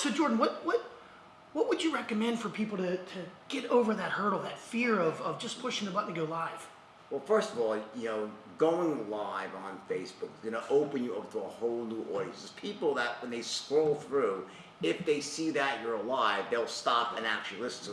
so Jordan, what what what would you recommend for people to, to get over that hurdle, that fear of, of just pushing the button to go live? Well, first of all, you know, going live on Facebook is going to open you up to a whole new audience. There's people that when they scroll through, if they see that you're alive, they'll stop and actually listen.